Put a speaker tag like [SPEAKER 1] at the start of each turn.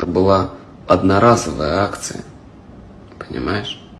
[SPEAKER 1] это была одноразовая акция. Понимаешь?